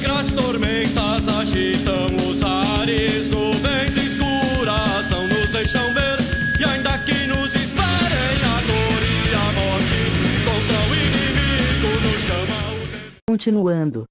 negras tormentas agitam os ares, nuvens escuras não nos deixam ver. E ainda que nos esperem a dor e a morte, contra o inimigo nos chama o Continuando.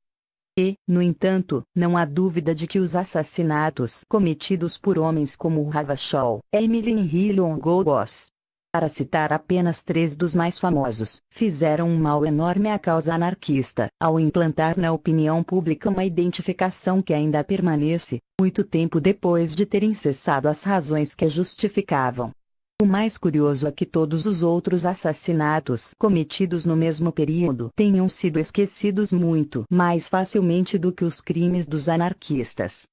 E, no entanto, não há dúvida de que os assassinatos cometidos por homens como Ravachol, Emily Hillon Golgos, para citar apenas três dos mais famosos, fizeram um mal enorme à causa anarquista, ao implantar na opinião pública uma identificação que ainda permanece, muito tempo depois de terem cessado as razões que a justificavam. O mais curioso é que todos os outros assassinatos cometidos no mesmo período tenham sido esquecidos muito mais facilmente do que os crimes dos anarquistas.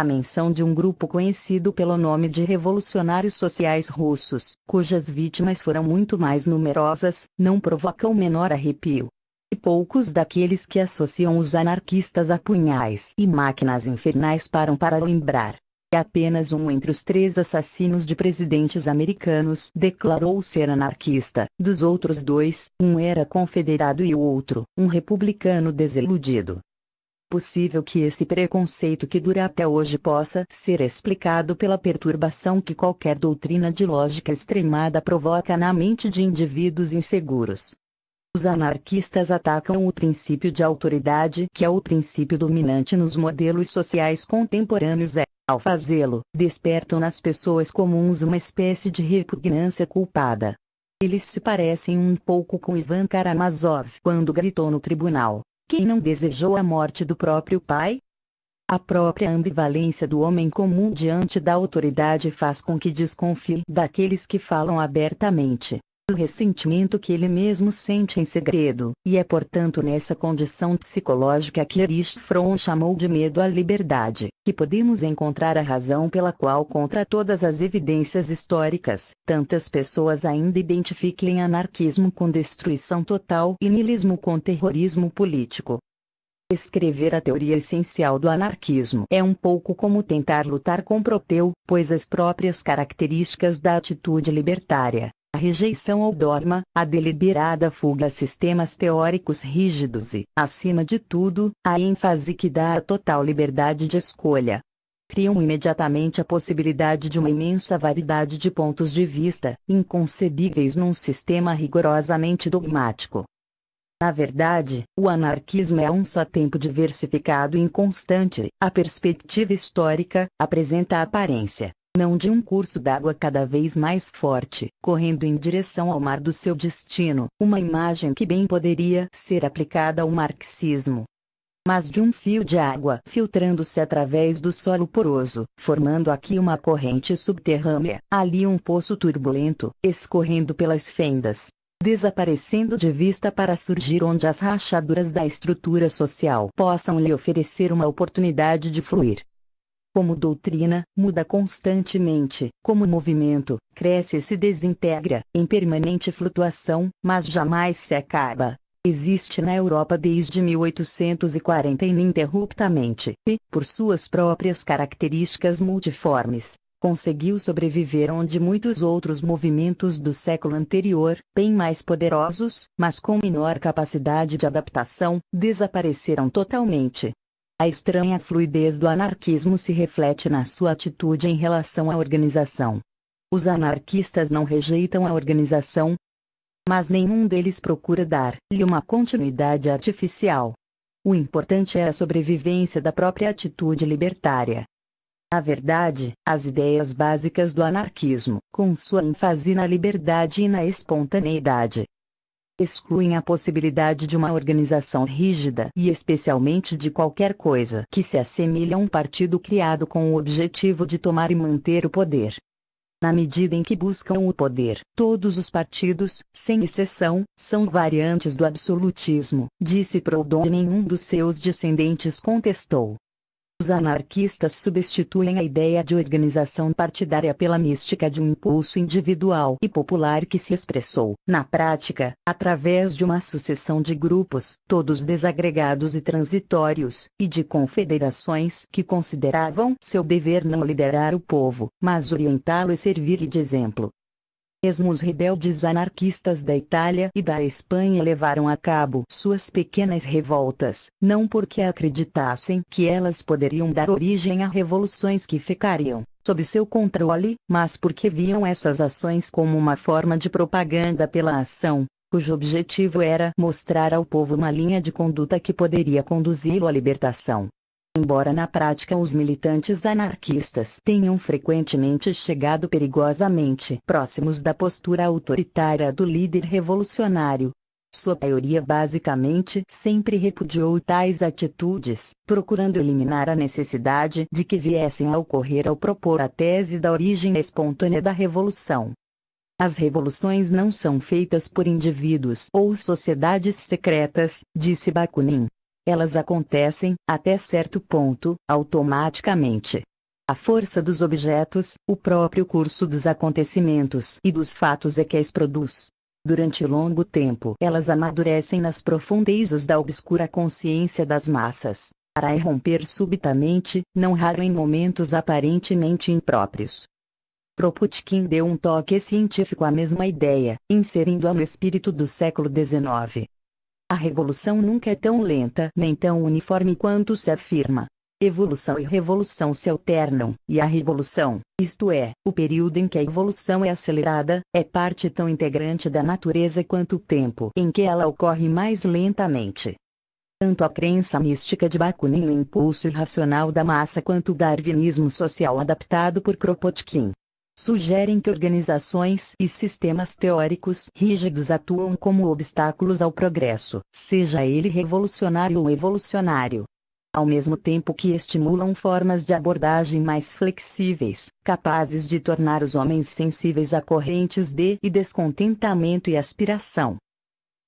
A menção de um grupo conhecido pelo nome de Revolucionários Sociais Russos, cujas vítimas foram muito mais numerosas, não provoca o menor arrepio. E poucos daqueles que associam os anarquistas a punhais e máquinas infernais param para lembrar. E apenas um entre os três assassinos de presidentes americanos declarou ser anarquista. Dos outros dois, um era confederado e o outro, um republicano desiludido possível que esse preconceito que dura até hoje possa ser explicado pela perturbação que qualquer doutrina de lógica extremada provoca na mente de indivíduos inseguros. Os anarquistas atacam o princípio de autoridade que é o princípio dominante nos modelos sociais contemporâneos e, ao fazê-lo, despertam nas pessoas comuns uma espécie de repugnância culpada. Eles se parecem um pouco com Ivan Karamazov quando gritou no tribunal: quem não desejou a morte do próprio pai? A própria ambivalência do homem comum diante da autoridade faz com que desconfie daqueles que falam abertamente o ressentimento que ele mesmo sente em segredo, e é portanto nessa condição psicológica que Erich Fromm chamou de medo à liberdade, que podemos encontrar a razão pela qual contra todas as evidências históricas, tantas pessoas ainda identifiquem anarquismo com destruição total e niilismo com terrorismo político. Escrever a teoria essencial do anarquismo é um pouco como tentar lutar com Proteu, pois as próprias características da atitude libertária, a rejeição ao dogma, a deliberada fuga a sistemas teóricos rígidos e, acima de tudo, a ênfase que dá à total liberdade de escolha. Criam imediatamente a possibilidade de uma imensa variedade de pontos de vista, inconcebíveis num sistema rigorosamente dogmático. Na verdade, o anarquismo é um só tempo diversificado e inconstante. A perspectiva histórica apresenta a aparência, não de um curso d'água cada vez mais forte, correndo em direção ao mar do seu destino, uma imagem que bem poderia ser aplicada ao marxismo. Mas de um fio de água filtrando-se através do solo poroso, formando aqui uma corrente subterrânea, ali um poço turbulento, escorrendo pelas fendas, desaparecendo de vista para surgir onde as rachaduras da estrutura social possam lhe oferecer uma oportunidade de fluir. Como doutrina, muda constantemente, como movimento, cresce e se desintegra, em permanente flutuação, mas jamais se acaba. Existe na Europa desde 1840 ininterruptamente, e, por suas próprias características multiformes, conseguiu sobreviver onde muitos outros movimentos do século anterior, bem mais poderosos, mas com menor capacidade de adaptação, desapareceram totalmente. A estranha fluidez do anarquismo se reflete na sua atitude em relação à organização. Os anarquistas não rejeitam a organização, mas nenhum deles procura dar-lhe uma continuidade artificial. O importante é a sobrevivência da própria atitude libertária. Na verdade, as ideias básicas do anarquismo, com sua ênfase na liberdade e na espontaneidade, excluem a possibilidade de uma organização rígida e especialmente de qualquer coisa que se assemelhe a um partido criado com o objetivo de tomar e manter o poder. Na medida em que buscam o poder, todos os partidos, sem exceção, são variantes do absolutismo, disse Proudhon e nenhum dos seus descendentes contestou. Os anarquistas substituem a ideia de organização partidária pela mística de um impulso individual e popular que se expressou, na prática, através de uma sucessão de grupos, todos desagregados e transitórios, e de confederações que consideravam seu dever não liderar o povo, mas orientá-lo e servir-lhe de exemplo. Mesmo os rebeldes anarquistas da Itália e da Espanha levaram a cabo suas pequenas revoltas, não porque acreditassem que elas poderiam dar origem a revoluções que ficariam sob seu controle, mas porque viam essas ações como uma forma de propaganda pela ação, cujo objetivo era mostrar ao povo uma linha de conduta que poderia conduzi-lo à libertação. Embora na prática os militantes anarquistas tenham frequentemente chegado perigosamente próximos da postura autoritária do líder revolucionário, sua maioria basicamente sempre repudiou tais atitudes, procurando eliminar a necessidade de que viessem a ocorrer ao propor a tese da origem espontânea da revolução. As revoluções não são feitas por indivíduos ou sociedades secretas, disse Bakunin. Elas acontecem, até certo ponto, automaticamente. A força dos objetos, o próprio curso dos acontecimentos e dos fatos é que as produz. Durante longo tempo, elas amadurecem nas profundezas da obscura consciência das massas, para irromper subitamente, não raro em momentos aparentemente impróprios. Kropotkin deu um toque científico à mesma ideia, inserindo-a no espírito do século XIX. A revolução nunca é tão lenta nem tão uniforme quanto se afirma. Evolução e revolução se alternam, e a revolução, isto é, o período em que a evolução é acelerada, é parte tão integrante da natureza quanto o tempo em que ela ocorre mais lentamente. Tanto a crença mística de Bakunin no impulso irracional da massa quanto o darwinismo social adaptado por Kropotkin sugerem que organizações e sistemas teóricos rígidos atuam como obstáculos ao progresso, seja ele revolucionário ou evolucionário. Ao mesmo tempo que estimulam formas de abordagem mais flexíveis, capazes de tornar os homens sensíveis a correntes de e descontentamento e aspiração,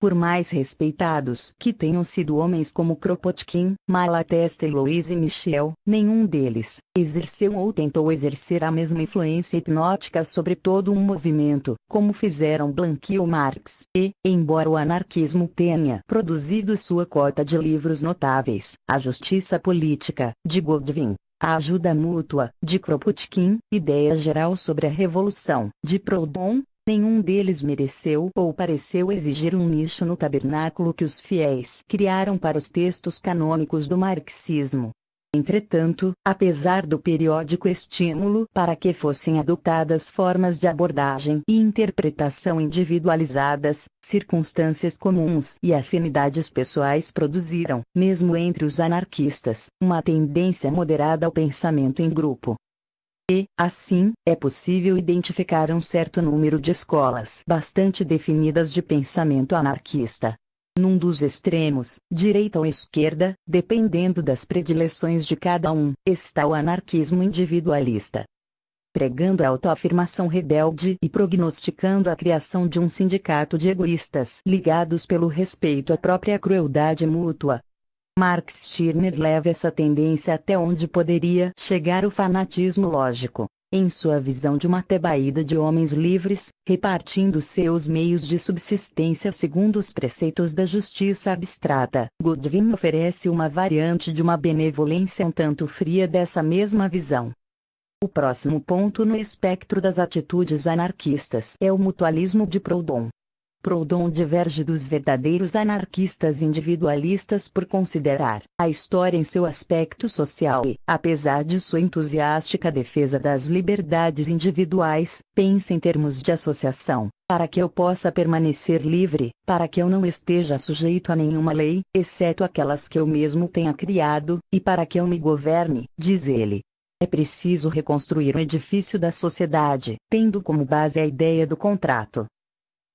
por mais respeitados que tenham sido homens como Kropotkin, Malatesta e Louise Michel, nenhum deles exerceu ou tentou exercer a mesma influência hipnótica sobre todo um movimento, como fizeram Blanqui ou Marx, e, embora o anarquismo tenha produzido sua cota de livros notáveis, A Justiça Política, de Godwin, a ajuda mútua, de Kropotkin, Ideia Geral sobre a Revolução, de Proudhon, Nenhum deles mereceu ou pareceu exigir um nicho no tabernáculo que os fiéis criaram para os textos canônicos do marxismo. Entretanto, apesar do periódico estímulo para que fossem adotadas formas de abordagem e interpretação individualizadas, circunstâncias comuns e afinidades pessoais produziram, mesmo entre os anarquistas, uma tendência moderada ao pensamento em grupo. E, assim, é possível identificar um certo número de escolas bastante definidas de pensamento anarquista. Num dos extremos, direita ou esquerda, dependendo das predileções de cada um, está o anarquismo individualista. Pregando a autoafirmação rebelde e prognosticando a criação de um sindicato de egoístas ligados pelo respeito à própria crueldade mútua, Marx Stirner leva essa tendência até onde poderia chegar o fanatismo lógico. Em sua visão de uma tebaída de homens livres, repartindo seus meios de subsistência segundo os preceitos da justiça abstrata, Godwin oferece uma variante de uma benevolência um tanto fria dessa mesma visão. O próximo ponto no espectro das atitudes anarquistas é o mutualismo de Proudhon. Proudhon diverge dos verdadeiros anarquistas individualistas por considerar a história em seu aspecto social. E, apesar de sua entusiástica defesa das liberdades individuais, pensa em termos de associação, para que eu possa permanecer livre, para que eu não esteja sujeito a nenhuma lei, exceto aquelas que eu mesmo tenha criado, e para que eu me governe, diz ele. É preciso reconstruir o edifício da sociedade, tendo como base a ideia do contrato,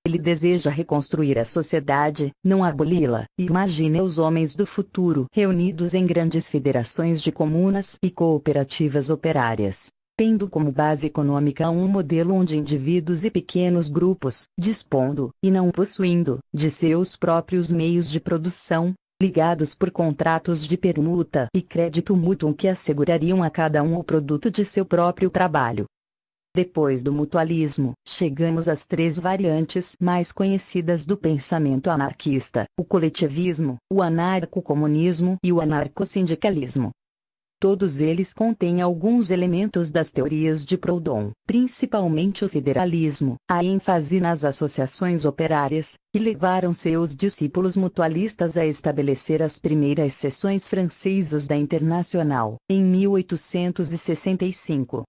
ele deseja reconstruir a sociedade, não aboli-la. Imagine os homens do futuro reunidos em grandes federações de comunas e cooperativas operárias, tendo como base econômica um modelo onde indivíduos e pequenos grupos, dispondo, e não possuindo, de seus próprios meios de produção, ligados por contratos de permuta e crédito mútuo que assegurariam a cada um o produto de seu próprio trabalho. Depois do mutualismo, chegamos às três variantes mais conhecidas do pensamento anarquista: o coletivismo, o anarcocomunismo e o anarcossindicalismo. Todos eles contêm alguns elementos das teorias de Proudhon, principalmente o federalismo, a ênfase nas associações operárias, que levaram seus discípulos mutualistas a estabelecer as primeiras seções francesas da Internacional, em 1865.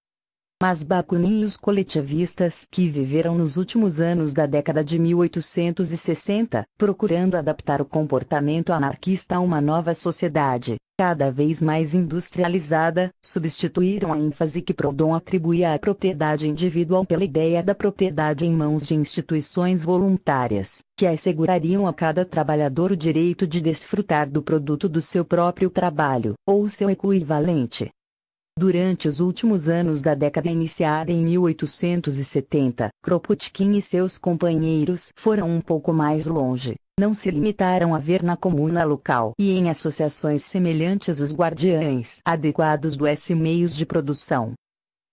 Mas Bakunin e os coletivistas que viveram nos últimos anos da década de 1860, procurando adaptar o comportamento anarquista a uma nova sociedade, cada vez mais industrializada, substituíram a ênfase que Proudhon atribuía à propriedade individual pela ideia da propriedade em mãos de instituições voluntárias, que assegurariam a cada trabalhador o direito de desfrutar do produto do seu próprio trabalho, ou seu equivalente. Durante os últimos anos da década iniciada em 1870, Kropotkin e seus companheiros foram um pouco mais longe. Não se limitaram a ver na comuna local e em associações semelhantes os guardiães adequados do S meios de produção.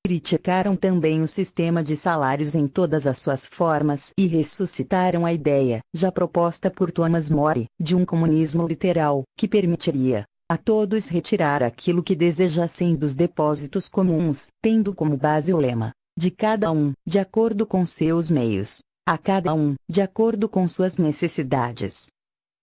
Criticaram também o sistema de salários em todas as suas formas e ressuscitaram a ideia, já proposta por Thomas More, de um comunismo literal, que permitiria, a todos retirar aquilo que desejassem dos depósitos comuns, tendo como base o lema, de cada um, de acordo com seus meios, a cada um, de acordo com suas necessidades.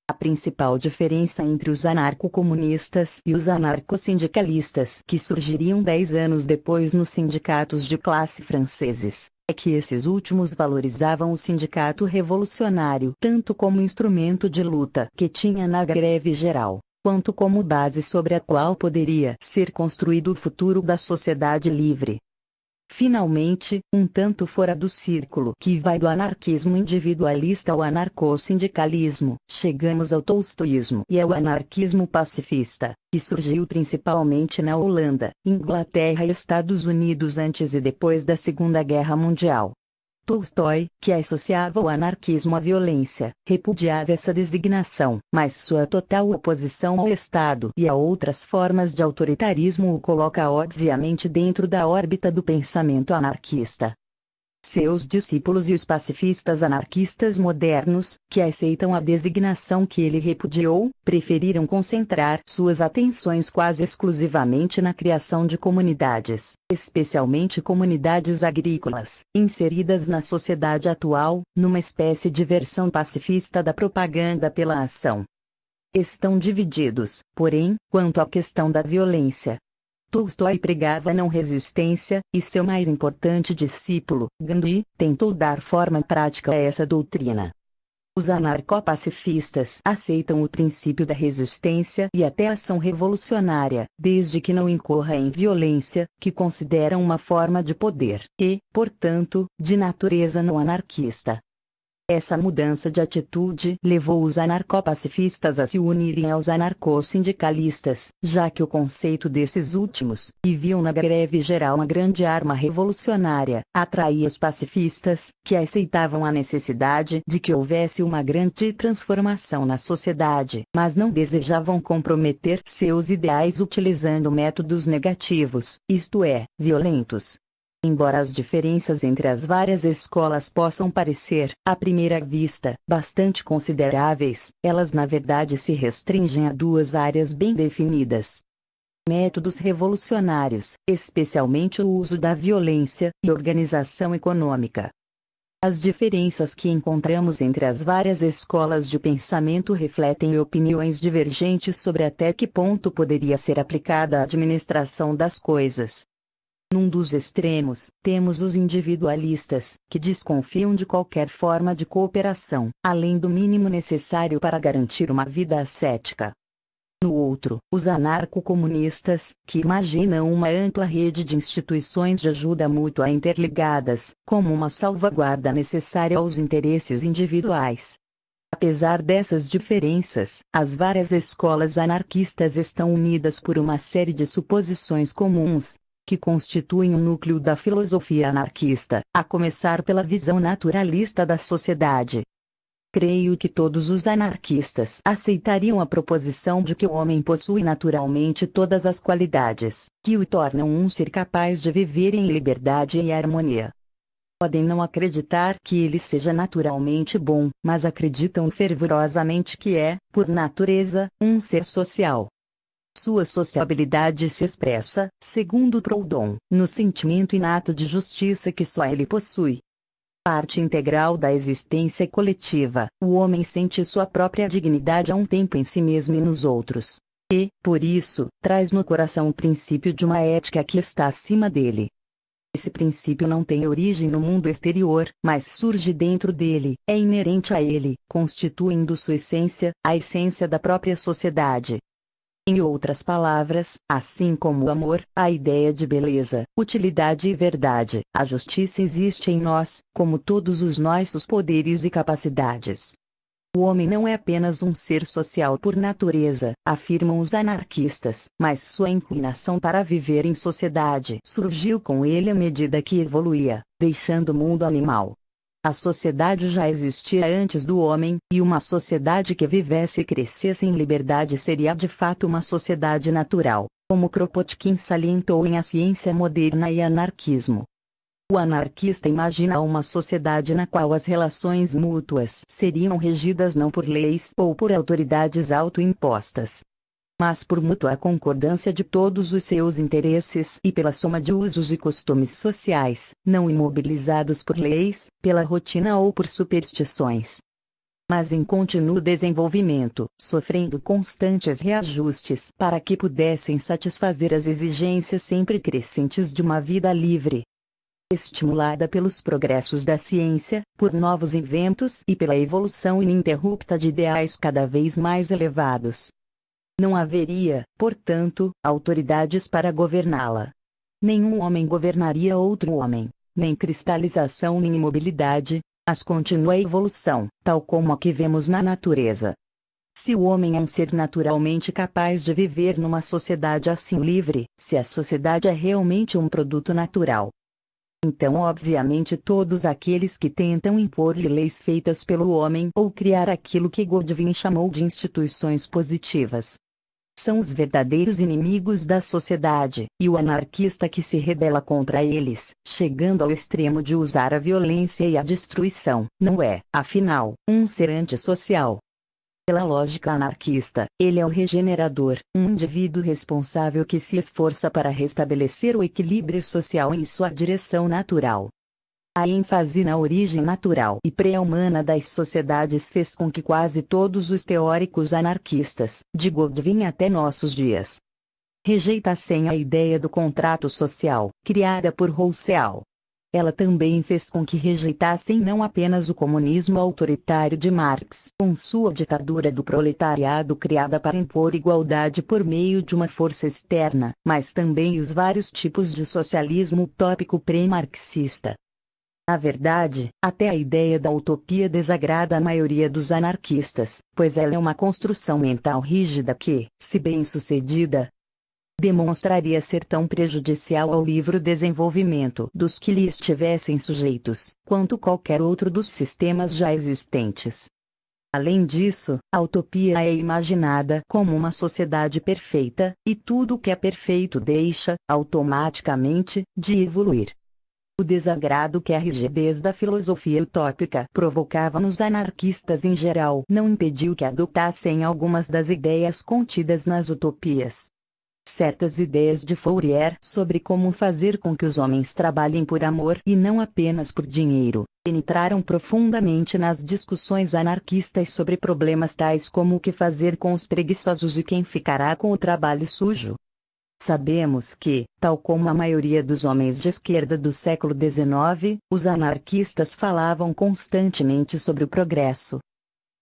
A principal diferença entre os anarco-comunistas e os anarco-sindicalistas que surgiriam dez anos depois nos sindicatos de classe franceses, é que esses últimos valorizavam o sindicato revolucionário tanto como instrumento de luta que tinha na greve geral, quanto como base sobre a qual poderia ser construído o futuro da sociedade livre. Finalmente, um tanto fora do círculo que vai do anarquismo individualista ao anarcossindicalismo, chegamos ao tolstoísmo e ao anarquismo pacifista, que surgiu principalmente na Holanda, Inglaterra e Estados Unidos antes e depois da Segunda Guerra Mundial. Tolstói, que associava o anarquismo à violência, repudiava essa designação, mas sua total oposição ao Estado e a outras formas de autoritarismo o coloca obviamente dentro da órbita do pensamento anarquista. Seus discípulos e os pacifistas anarquistas modernos, que aceitam a designação que ele repudiou, preferiram concentrar suas atenções quase exclusivamente na criação de comunidades, especialmente comunidades agrícolas, inseridas na sociedade atual, numa espécie de versão pacifista da propaganda pela ação. Estão divididos, porém, quanto à questão da violência, Tolstói pregava não resistência, e seu mais importante discípulo, Gandhi, tentou dar forma prática a essa doutrina. Os anarcopacifistas aceitam o princípio da resistência e até ação revolucionária, desde que não incorra em violência, que consideram uma forma de poder e, portanto, de natureza não anarquista. Essa mudança de atitude levou os anarcopacifistas a se unirem aos anarcossindicalistas, já que o conceito desses últimos, que viam na greve geral uma grande arma revolucionária, atraía os pacifistas, que aceitavam a necessidade de que houvesse uma grande transformação na sociedade, mas não desejavam comprometer seus ideais utilizando métodos negativos, isto é, violentos. Embora as diferenças entre as várias escolas possam parecer, à primeira vista, bastante consideráveis, elas na verdade se restringem a duas áreas bem definidas. Métodos revolucionários, especialmente o uso da violência, e organização econômica. As diferenças que encontramos entre as várias escolas de pensamento refletem opiniões divergentes sobre até que ponto poderia ser aplicada a administração das coisas, num dos extremos, temos os individualistas, que desconfiam de qualquer forma de cooperação, além do mínimo necessário para garantir uma vida ascética. No outro, os anarco-comunistas, que imaginam uma ampla rede de instituições de ajuda mútua interligadas, como uma salvaguarda necessária aos interesses individuais. Apesar dessas diferenças, as várias escolas anarquistas estão unidas por uma série de suposições comuns, que constituem o núcleo da filosofia anarquista, a começar pela visão naturalista da sociedade. Creio que todos os anarquistas aceitariam a proposição de que o homem possui naturalmente todas as qualidades que o tornam um ser capaz de viver em liberdade e harmonia. Podem não acreditar que ele seja naturalmente bom, mas acreditam fervorosamente que é, por natureza, um ser social Sua sociabilidade se expressa, segundo Proudhon, no sentimento inato de justiça que só ele possui. Parte integral da existência coletiva, o homem sente sua própria dignidade a um tempo em si mesmo e nos outros. E, por isso, traz no coração o princípio de uma ética que está acima dele. Esse princípio não tem origem no mundo exterior, mas surge dentro dele, é inerente a ele, constituindo sua essência, a essência da própria sociedade. Em outras palavras, assim como o amor, a ideia de beleza, utilidade e verdade, a justiça existe em nós, como todos os nossos poderes e capacidades. O homem não é apenas um ser social por natureza, afirmam os anarquistas, mas sua inclinação para viver em sociedade surgiu com ele à medida que evoluía, deixando o mundo animal. A sociedade já existia antes do homem, e uma sociedade que vivesse e crescesse em liberdade seria de fato uma sociedade natural, como Kropotkin salientou em A Ciência Moderna e Anarquismo. O anarquista imagina uma sociedade na qual as relações mútuas seriam regidas não por leis ou por autoridades autoimpostas, mas por mútua concordância de todos os seus interesses e pela soma de usos e costumes sociais, não imobilizados por leis, pela rotina ou por superstições. Mas em contínuo desenvolvimento, sofrendo constantes reajustes para que pudessem satisfazer as exigências sempre crescentes de uma vida livre, estimulada pelos progressos da ciência, por novos inventos e pela evolução ininterrupta de ideais cada vez mais elevados. Não haveria, portanto, autoridades para governá-la. Nenhum homem governaria outro homem, nem cristalização nem imobilidade, mas contínua evolução, tal como a que vemos na natureza. Se o homem é um ser naturalmente capaz de viver numa sociedade assim livre, se a sociedade é realmente um produto natural, então, obviamente, todos aqueles que tentam impor-lhe leis feitas pelo homem ou criar aquilo que Godwin chamou de instituições positivas são os verdadeiros inimigos da sociedade, e o anarquista que se rebela contra eles, chegando ao extremo de usar a violência e a destruição, não é, afinal, um ser antissocial, pela lógica anarquista, ele é o regenerador, um indivíduo responsável que se esforça para restabelecer o equilíbrio social em sua direção natural. A ênfase na origem natural e pré-humana das sociedades fez com que quase todos os teóricos anarquistas, de Godwin até nossos dias, rejeitassem a ideia do contrato social, criada por Rousseau, ela também fez com que rejeitassem não apenas o comunismo autoritário de Marx, com sua ditadura do proletariado criada para impor igualdade por meio de uma força externa, mas também os vários tipos de socialismo utópico pré-marxista. Na verdade, até a ideia da utopia desagrada a maioria dos anarquistas, pois ela é uma construção mental rígida que, se bem sucedida, demonstraria ser tão prejudicial ao livre desenvolvimento dos que lhe estivessem sujeitos, quanto qualquer outro dos sistemas já existentes. Além disso, a utopia é imaginada como uma sociedade perfeita, e tudo que é perfeito deixa, automaticamente, de evoluir. O desagrado que a rigidez da filosofia utópica provocava nos anarquistas em geral não impediu que adotassem algumas das ideias contidas nas utopias, certas ideias de Fourier sobre como fazer com que os homens trabalhem por amor e não apenas por dinheiro, penetraram profundamente nas discussões anarquistas sobre problemas tais como o que fazer com os preguiçosos e quem ficará com o trabalho sujo. Sabemos que, tal como a maioria dos homens de esquerda do século XIX, os anarquistas falavam constantemente sobre o progresso,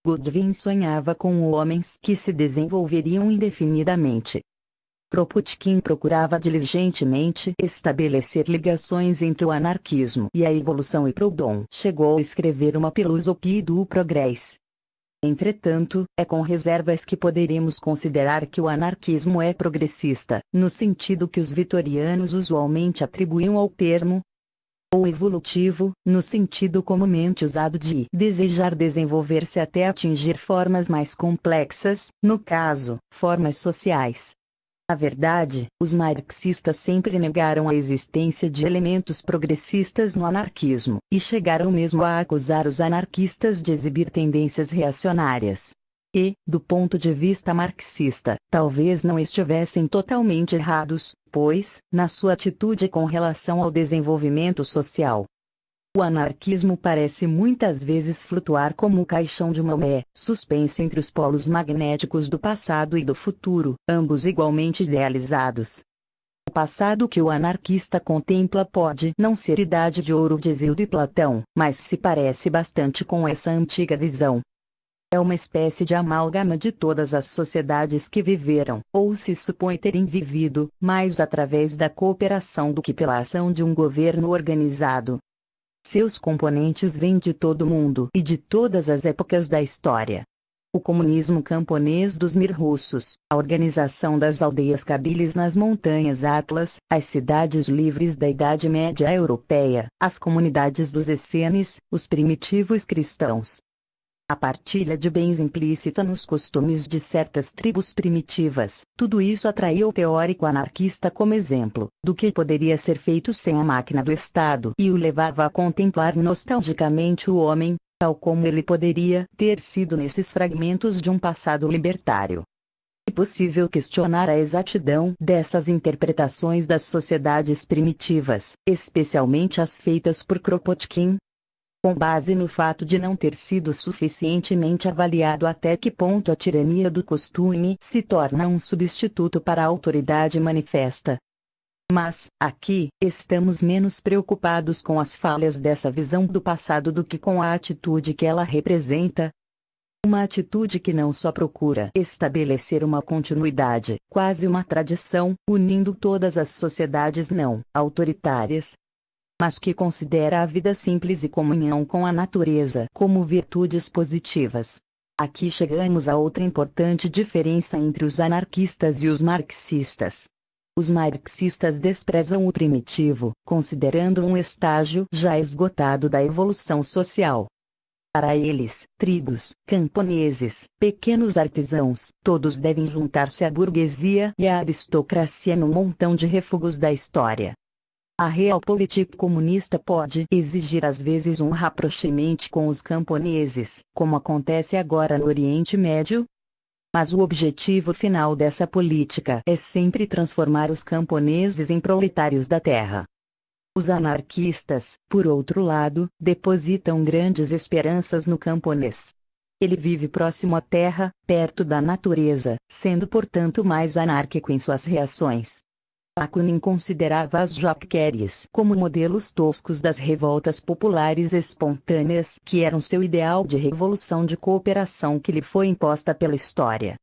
Godwin sonhava com homens que se desenvolveriam indefinidamente, Kropotkin procurava diligentemente estabelecer ligações entre o anarquismo e a evolução e Proudhon chegou a escrever uma filosofia do progresso. Entretanto, é com reservas que poderemos considerar que o anarquismo é progressista, no sentido que os vitorianos usualmente atribuíam ao termo, ou evolutivo, no sentido comumente usado de desejar desenvolver-se até atingir formas mais complexas, no caso, formas sociais. Na verdade, os marxistas sempre negaram a existência de elementos progressistas no anarquismo, e chegaram mesmo a acusar os anarquistas de exibir tendências reacionárias. E, do ponto de vista marxista, talvez não estivessem totalmente errados, pois, na sua atitude com relação ao desenvolvimento social, o anarquismo parece muitas vezes flutuar como o caixão de Maomé, suspenso entre os polos magnéticos do passado e do futuro, ambos igualmente idealizados. O passado que o anarquista contempla pode não ser idade de ouro de Zildo e Platão, mas se parece bastante com essa antiga visão. É uma espécie de amálgama de todas as sociedades que viveram, ou se supõe terem vivido, mais através da cooperação do que pela ação de um governo organizado. Seus componentes vêm de todo o mundo e de todas as épocas da história. O comunismo camponês dos Mir russos, a organização das aldeias cabiles nas montanhas Atlas, as cidades livres da Idade Média europeia, as comunidades dos Essenes, os primitivos cristãos, a partilha de bens implícita nos costumes de certas tribos primitivas, tudo isso atraiu o teórico anarquista como exemplo do que poderia ser feito sem a máquina do Estado e o levava a contemplar nostalgicamente o homem, tal como ele poderia ter sido nesses fragmentos de um passado libertário. É possível questionar a exatidão dessas interpretações das sociedades primitivas, especialmente as feitas por Kropotkin, com base no fato de não ter sido suficientemente avaliado até que ponto a tirania do costume se torna um substituto para a autoridade manifesta. Mas, aqui, estamos menos preocupados com as falhas dessa visão do passado do que com a atitude que ela representa, uma atitude que não só procura estabelecer uma continuidade, quase uma tradição, unindo todas as sociedades não autoritárias, mas que considera a vida simples e comunhão com a natureza como virtudes positivas. Aqui chegamos a outra importante diferença entre os anarquistas e os marxistas. Os marxistas desprezam o primitivo, considerando um estágio já esgotado da evolução social. Para eles, tribos, camponeses, pequenos artesãos, todos devem juntar-se à burguesia e à aristocracia no montão de refugos da história. A realpolitik comunista pode exigir às vezes um rapprochement com os camponeses, como acontece agora no Oriente Médio. Mas o objetivo final dessa política é sempre transformar os camponeses em proletários da terra. Os anarquistas, por outro lado, depositam grandes esperanças no camponês. Ele vive próximo à terra, perto da natureza, sendo portanto mais anárquico em suas reações. Bakunin considerava as jaqueries como modelos toscos das revoltas populares espontâneas que eram seu ideal de revolução de cooperação que lhe foi imposta pela história.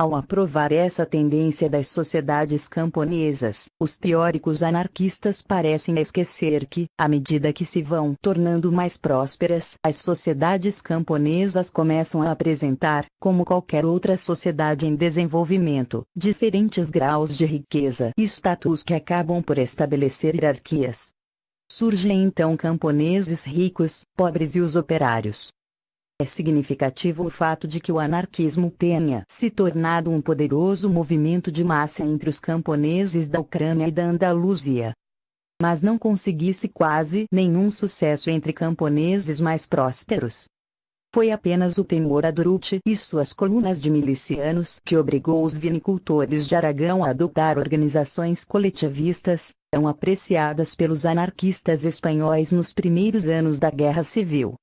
Ao aprovar essa tendência das sociedades camponesas, os teóricos anarquistas parecem esquecer que, à medida que se vão tornando mais prósperas, as sociedades camponesas começam a apresentar, como qualquer outra sociedade em desenvolvimento, diferentes graus de riqueza e status que acabam por estabelecer hierarquias. Surgem então camponeses ricos, pobres e os operários, é significativo o fato de que o anarquismo tenha se tornado um poderoso movimento de massa entre os camponeses da Ucrânia e da Andaluzia. Mas não conseguisse quase nenhum sucesso entre camponeses mais prósperos. Foi apenas o temor a Durute e suas colunas de milicianos que obrigou os vinicultores de Aragão a adotar organizações coletivistas, tão apreciadas pelos anarquistas espanhóis nos primeiros anos da Guerra Civil.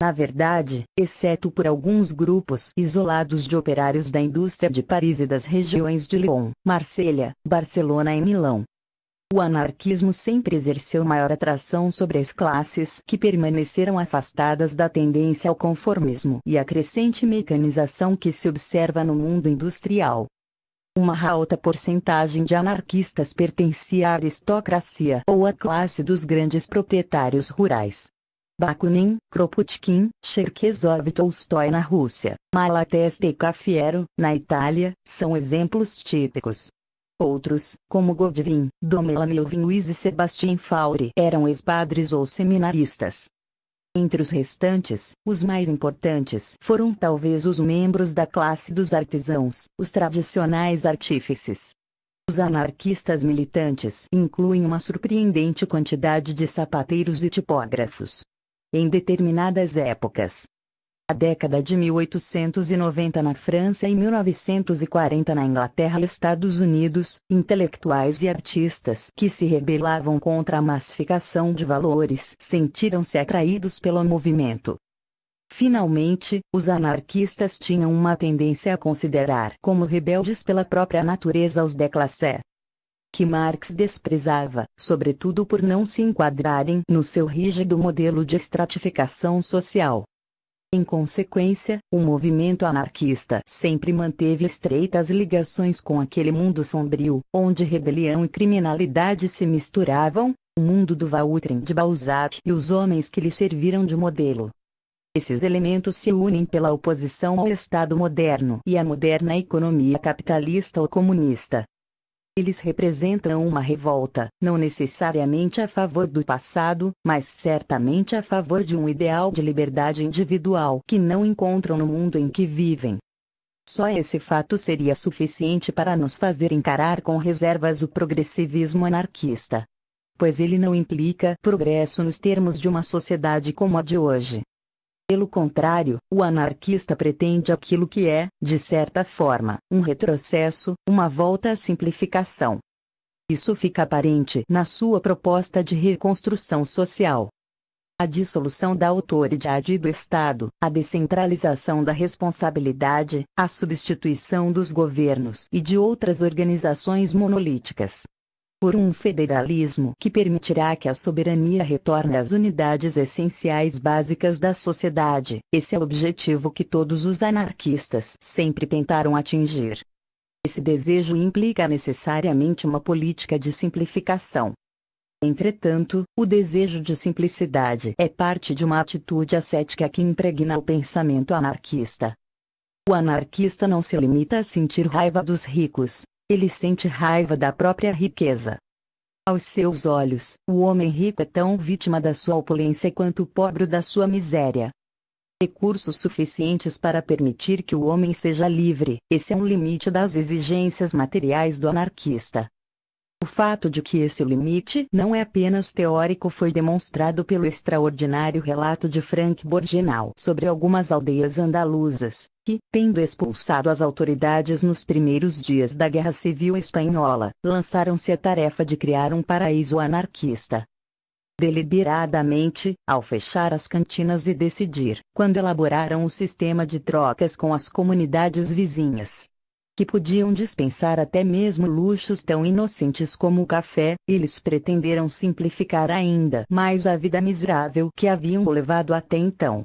Na verdade, exceto por alguns grupos isolados de operários da indústria de Paris e das regiões de Lyon, Marselha, Barcelona e Milão. O anarquismo sempre exerceu maior atração sobre as classes que permaneceram afastadas da tendência ao conformismo e a crescente mecanização que se observa no mundo industrial. Uma alta porcentagem de anarquistas pertencia à aristocracia ou à classe dos grandes proprietários rurais, Bakunin, Kropotkin, Cherkezov e Tolstói na Rússia, Malatesta e Cafiero, na Itália, são exemplos típicos. Outros, como Godwin, Domela Milvin e Sebastian Faure eram ex-padres ou seminaristas. Entre os restantes, os mais importantes foram talvez os membros da classe dos artesãos, os tradicionais artífices. Os anarquistas militantes incluem uma surpreendente quantidade de sapateiros e tipógrafos, em determinadas épocas. A década de 1890 na França e 1940 na Inglaterra e Estados Unidos, intelectuais e artistas que se rebelavam contra a massificação de valores sentiram-se atraídos pelo movimento. Finalmente, os anarquistas tinham uma tendência a considerar como rebeldes pela própria natureza os déclassés, que Marx desprezava, sobretudo por não se enquadrarem no seu rígido modelo de estratificação social. Em consequência, o movimento anarquista sempre manteve estreitas ligações com aquele mundo sombrio, onde rebelião e criminalidade se misturavam, o mundo do Vautrin de Balzac e os homens que lhe serviram de modelo. Esses elementos se unem pela oposição ao Estado moderno e à moderna economia capitalista ou comunista. Eles representam uma revolta, não necessariamente a favor do passado, mas certamente a favor de um ideal de liberdade individual que não encontram no mundo em que vivem. Só esse fato seria suficiente para nos fazer encarar com reservas o progressivismo anarquista. Pois ele não implica progresso nos termos de uma sociedade como a de hoje. Pelo contrário, o anarquista pretende aquilo que é, de certa forma, um retrocesso, uma volta à simplificação. Isso fica aparente na sua proposta de reconstrução social. A dissolução da autoridade do Estado, a descentralização da responsabilidade, a substituição dos governos e de outras organizações monolíticas, por um federalismo que permitirá que a soberania retorne às unidades essenciais básicas da sociedade. Esse é o objetivo que todos os anarquistas sempre tentaram atingir. Esse desejo implica necessariamente uma política de simplificação. Entretanto, o desejo de simplicidade é parte de uma atitude ascética que impregna o pensamento anarquista. O anarquista não se limita a sentir raiva dos ricos, ele sente raiva da própria riqueza. Aos seus olhos, o homem rico é tão vítima da sua opulência quanto o pobre da sua miséria. Recursos suficientes para permitir que o homem seja livre, esse é um limite das exigências materiais do anarquista. O fato de que esse limite não é apenas teórico foi demonstrado pelo extraordinário relato de Frank Borgenal sobre algumas aldeias andaluzas, que, tendo expulsado as autoridades nos primeiros dias da Guerra Civil Espanhola, lançaram-se a tarefa de criar um paraíso anarquista. Deliberadamente, ao fechar as cantinas e decidir, quando elaboraram o sistema de trocas com as comunidades vizinhas, que podiam dispensar até mesmo luxos tão inocentes como o café, eles pretenderam simplificar ainda mais a vida miserável que haviam levado até então.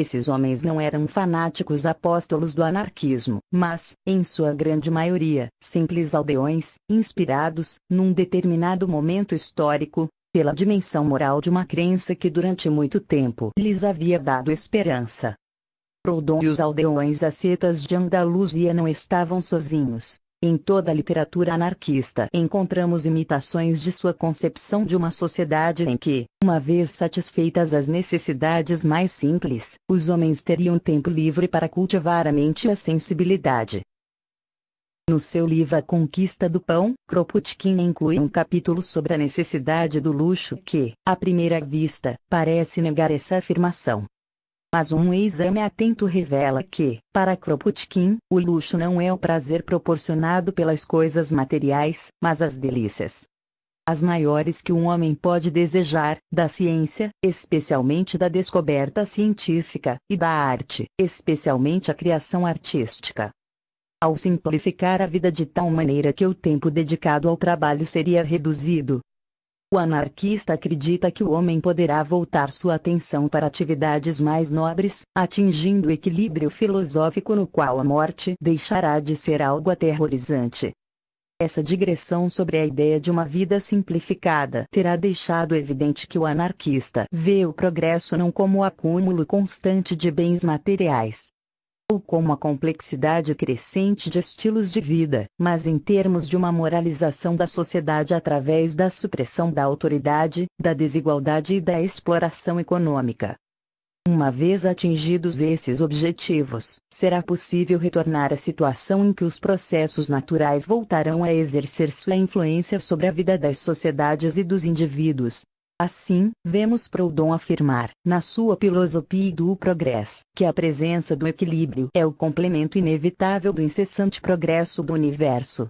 Esses homens não eram fanáticos apóstolos do anarquismo, mas, em sua grande maioria, simples aldeões, inspirados, num determinado momento histórico, pela dimensão moral de uma crença que durante muito tempo lhes havia dado esperança. Proudhon e os aldeões ascetas de Andaluzia não estavam sozinhos. Em toda a literatura anarquista encontramos imitações de sua concepção de uma sociedade em que, uma vez satisfeitas as necessidades mais simples, os homens teriam tempo livre para cultivar a mente e a sensibilidade. No seu livro A Conquista do Pão, Kropotkin inclui um capítulo sobre a necessidade do luxo que, à primeira vista, parece negar essa afirmação. Mas um exame atento revela que, para Kropotkin, o luxo não é o prazer proporcionado pelas coisas materiais, mas as delícias. As maiores que um homem pode desejar, da ciência, especialmente da descoberta científica, e da arte, especialmente a criação artística. Ao simplificar a vida de tal maneira que o tempo dedicado ao trabalho seria reduzido, o anarquista acredita que o homem poderá voltar sua atenção para atividades mais nobres, atingindo o equilíbrio filosófico no qual a morte deixará de ser algo aterrorizante. Essa digressão sobre a ideia de uma vida simplificada terá deixado evidente que o anarquista vê o progresso não como o acúmulo constante de bens materiais, ou como a complexidade crescente de estilos de vida, mas em termos de uma moralização da sociedade através da supressão da autoridade, da desigualdade e da exploração econômica. Uma vez atingidos esses objetivos, será possível retornar à situação em que os processos naturais voltarão a exercer sua influência sobre a vida das sociedades e dos indivíduos, Assim, vemos Proudhon afirmar, na sua Filosofia do Progresso, que a presença do equilíbrio é o complemento inevitável do incessante progresso do universo.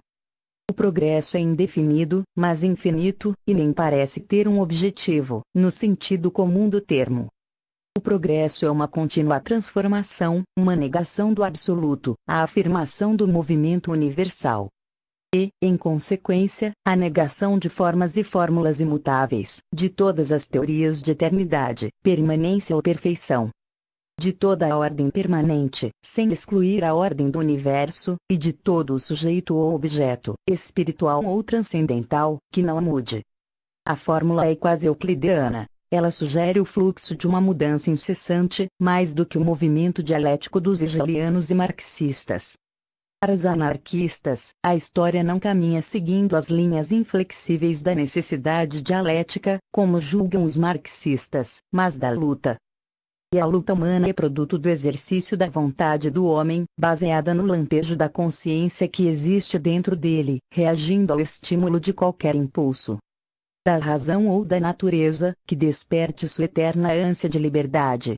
O progresso é indefinido, mas infinito, e nem parece ter um objetivo, no sentido comum do termo. O progresso é uma contínua transformação, uma negação do absoluto, a afirmação do movimento universal, e, em consequência, a negação de formas e fórmulas imutáveis, de todas as teorias de eternidade, permanência ou perfeição. De toda a ordem permanente, sem excluir a ordem do universo, e de todo o sujeito ou objeto, espiritual ou transcendental, que não mude. A fórmula é quase euclidiana. Ela sugere o fluxo de uma mudança incessante, mais do que o movimento dialético dos hegelianos e marxistas. Para os anarquistas, a história não caminha seguindo as linhas inflexíveis da necessidade dialética, como julgam os marxistas, mas da luta. E a luta humana é produto do exercício da vontade do homem, baseada no lampejo da consciência que existe dentro dele, reagindo ao estímulo de qualquer impulso. Da razão ou da natureza, que desperte sua eterna ânsia de liberdade,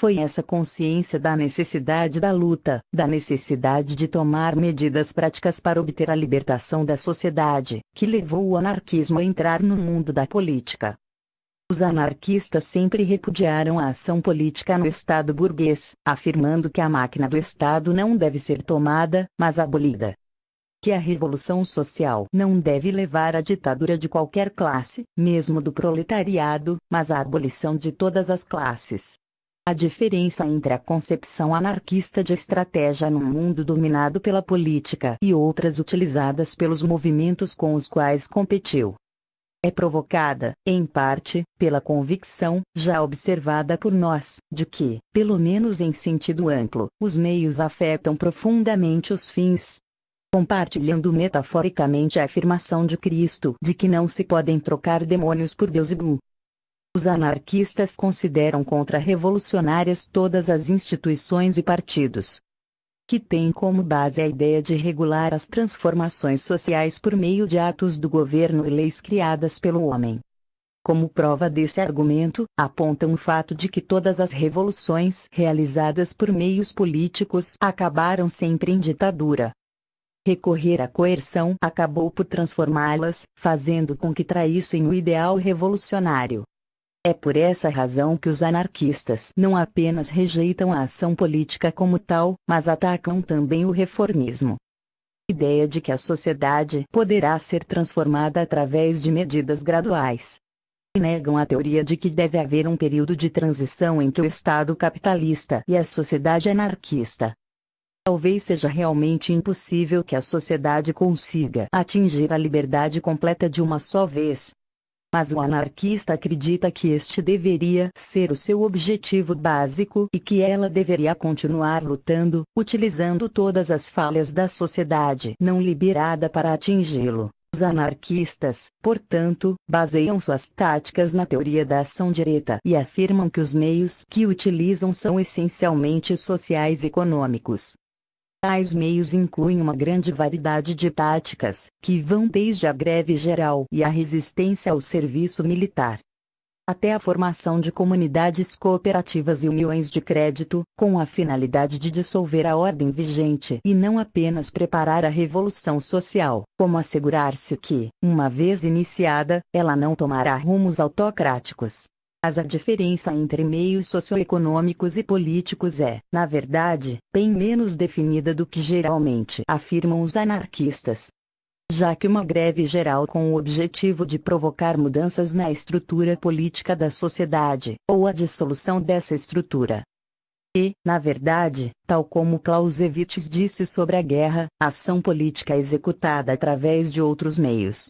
foi essa consciência da necessidade da luta, da necessidade de tomar medidas práticas para obter a libertação da sociedade, que levou o anarquismo a entrar no mundo da política. Os anarquistas sempre repudiaram a ação política no Estado burguês, afirmando que a máquina do Estado não deve ser tomada, mas abolida. Que a revolução social não deve levar à ditadura de qualquer classe, mesmo do proletariado, mas à abolição de todas as classes. A diferença entre a concepção anarquista de estratégia num mundo dominado pela política e outras utilizadas pelos movimentos com os quais competiu é provocada, em parte, pela convicção, já observada por nós, de que, pelo menos em sentido amplo, os meios afetam profundamente os fins. Compartilhando metaforicamente a afirmação de Cristo de que não se podem trocar demônios por Beelzebub, os anarquistas consideram contra-revolucionárias todas as instituições e partidos que têm como base a ideia de regular as transformações sociais por meio de atos do governo e leis criadas pelo homem. Como prova desse argumento, apontam o fato de que todas as revoluções realizadas por meios políticos acabaram sempre em ditadura. Recorrer à coerção acabou por transformá-las, fazendo com que traíssem o ideal revolucionário. É por essa razão que os anarquistas não apenas rejeitam a ação política como tal, mas atacam também o reformismo. Ideia de que a sociedade poderá ser transformada através de medidas graduais. Negam a teoria de que deve haver um período de transição entre o Estado capitalista e a sociedade anarquista. Talvez seja realmente impossível que a sociedade consiga atingir a liberdade completa de uma só vez, mas o anarquista acredita que este deveria ser o seu objetivo básico e que ela deveria continuar lutando, utilizando todas as falhas da sociedade não liberada para atingi-lo. Os anarquistas, portanto, baseiam suas táticas na teoria da ação direta e afirmam que os meios que utilizam são essencialmente sociais e econômicos, Tais meios incluem uma grande variedade de táticas, que vão desde a greve geral e a resistência ao serviço militar, até a formação de comunidades cooperativas e uniões de crédito, com a finalidade de dissolver a ordem vigente e não apenas preparar a revolução social, como assegurar-se que, uma vez iniciada, ela não tomará rumos autocráticos. Mas a diferença entre meios socioeconômicos e políticos é, na verdade, bem menos definida do que geralmente afirmam os anarquistas. Já que uma greve geral com o objetivo de provocar mudanças na estrutura política da sociedade, ou a dissolução dessa estrutura, e, na verdade, tal como Clausewitz disse sobre a guerra, ação política executada através de outros meios,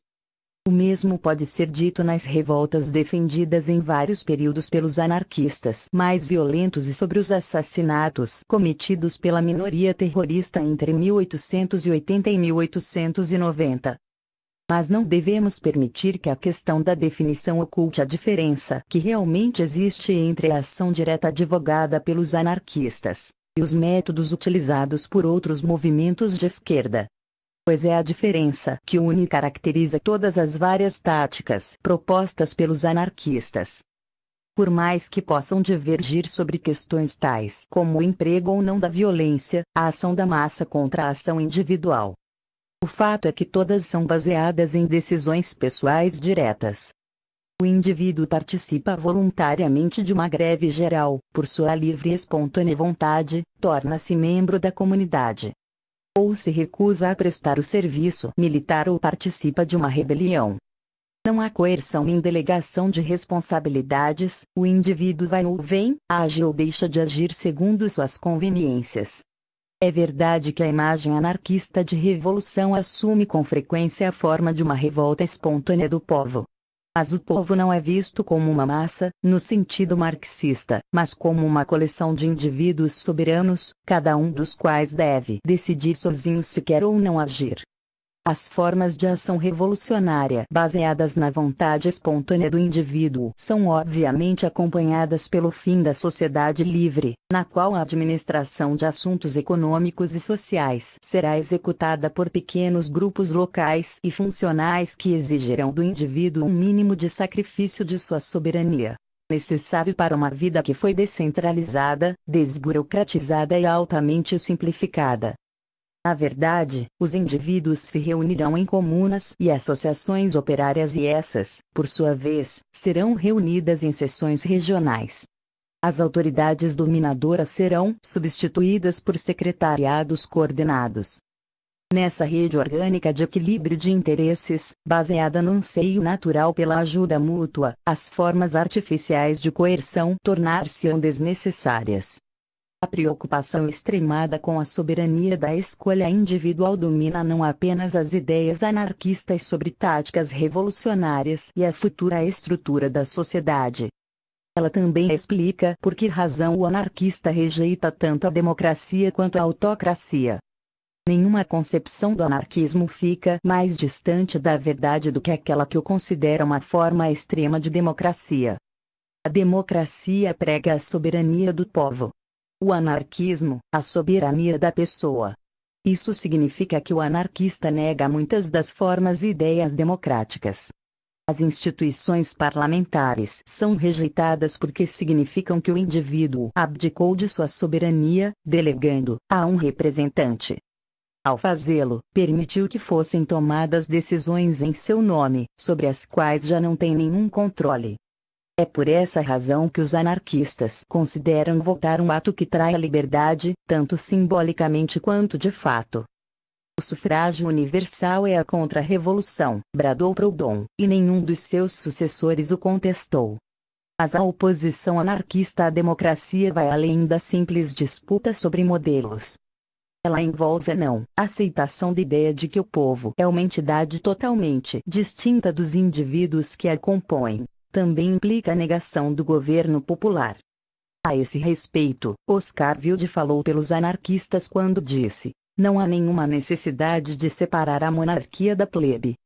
o mesmo pode ser dito nas revoltas defendidas em vários períodos pelos anarquistas mais violentos e sobre os assassinatos cometidos pela minoria terrorista entre 1880 e 1890. Mas não devemos permitir que a questão da definição oculte a diferença que realmente existe entre a ação direta advogada pelos anarquistas e os métodos utilizados por outros movimentos de esquerda. Pois é a diferença que une e caracteriza todas as várias táticas propostas pelos anarquistas. Por mais que possam divergir sobre questões tais como o emprego ou não da violência, a ação da massa contra a ação individual. O fato é que todas são baseadas em decisões pessoais diretas. O indivíduo participa voluntariamente de uma greve geral, por sua livre e espontânea vontade, torna-se membro da comunidade ou se recusa a prestar o serviço militar ou participa de uma rebelião. Não há coerção nem delegação de responsabilidades, o indivíduo vai ou vem, age ou deixa de agir segundo suas conveniências. É verdade que a imagem anarquista de revolução assume com frequência a forma de uma revolta espontânea do povo, mas o povo não é visto como uma massa, no sentido marxista, mas como uma coleção de indivíduos soberanos, cada um dos quais deve decidir sozinho se quer ou não agir. As formas de ação revolucionária baseadas na vontade espontânea do indivíduo são obviamente acompanhadas pelo fim da sociedade livre, na qual a administração de assuntos econômicos e sociais será executada por pequenos grupos locais e funcionais que exigirão do indivíduo um mínimo de sacrifício de sua soberania necessário para uma vida que foi descentralizada, desburocratizada e altamente simplificada. Na verdade, os indivíduos se reunirão em comunas e associações operárias e essas, por sua vez, serão reunidas em seções regionais. As autoridades dominadoras serão substituídas por secretariados coordenados. Nessa rede orgânica de equilíbrio de interesses, baseada no anseio natural pela ajuda mútua, as formas artificiais de coerção tornar-se-ão desnecessárias. A preocupação extremada com a soberania da escolha individual domina não apenas as ideias anarquistas sobre táticas revolucionárias e a futura estrutura da sociedade. Ela também explica por que razão o anarquista rejeita tanto a democracia quanto a autocracia. Nenhuma concepção do anarquismo fica mais distante da verdade do que aquela que o considera uma forma extrema de democracia. A democracia prega a soberania do povo o anarquismo, a soberania da pessoa. Isso significa que o anarquista nega muitas das formas e ideias democráticas. As instituições parlamentares são rejeitadas porque significam que o indivíduo abdicou de sua soberania, delegando a um representante. Ao fazê-lo, permitiu que fossem tomadas decisões em seu nome, sobre as quais já não tem nenhum controle. É por essa razão que os anarquistas consideram votar um ato que trai a liberdade, tanto simbolicamente quanto de fato. O sufrágio universal é a contra-revolução, bradou Proudhon, e nenhum dos seus sucessores o contestou. Mas a oposição anarquista à democracia vai além da simples disputa sobre modelos. Ela envolve a não aceitação da ideia de que o povo é uma entidade totalmente distinta dos indivíduos que a compõem, também implica a negação do governo popular. A esse respeito, Oscar Wilde falou pelos anarquistas quando disse: não há nenhuma necessidade de separar a monarquia da plebe.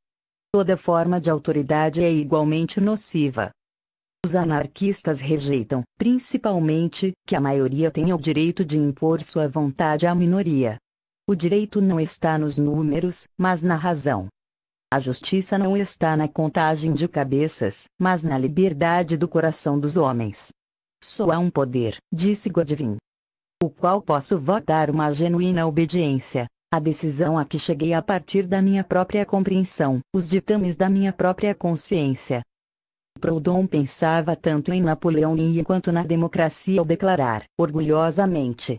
Toda forma de autoridade é igualmente nociva. Os anarquistas rejeitam, principalmente, que a maioria tenha o direito de impor sua vontade à minoria. O direito não está nos números, mas na razão. A justiça não está na contagem de cabeças, mas na liberdade do coração dos homens. Só há um poder, disse Godwin, o qual posso votar uma genuína obediência, a decisão a que cheguei a partir da minha própria compreensão, os ditames da minha própria consciência. Proudhon pensava tanto em Napoleão e quanto na democracia ao declarar, orgulhosamente,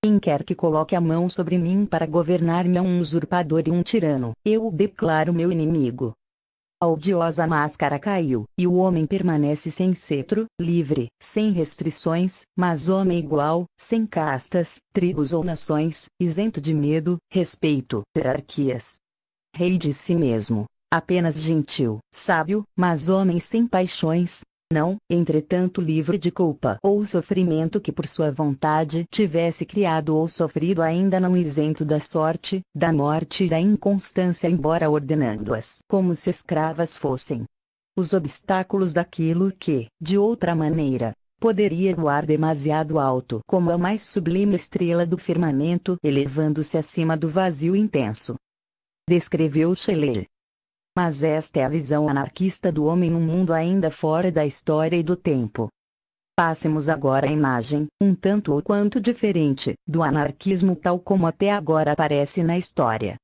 quem quer que coloque a mão sobre mim para governar-me é um usurpador e um tirano. Eu o declaro meu inimigo. A odiosa máscara caiu, e o homem permanece sem cetro, livre, sem restrições, mas homem igual, sem castas, tribos ou nações, isento de medo, respeito, hierarquias. Rei de si mesmo, apenas gentil, sábio, mas homem sem paixões, não, entretanto livre de culpa ou sofrimento que por sua vontade tivesse criado ou sofrido ainda não isento da sorte, da morte e da inconstância embora ordenando-as como se escravas fossem. Os obstáculos daquilo que, de outra maneira, poderia voar demasiado alto como a mais sublime estrela do firmamento elevando-se acima do vazio intenso. descreveu Shelley. Mas esta é a visão anarquista do homem num mundo ainda fora da história e do tempo. Passemos agora à imagem, um tanto ou quanto diferente, do anarquismo tal como até agora aparece na história.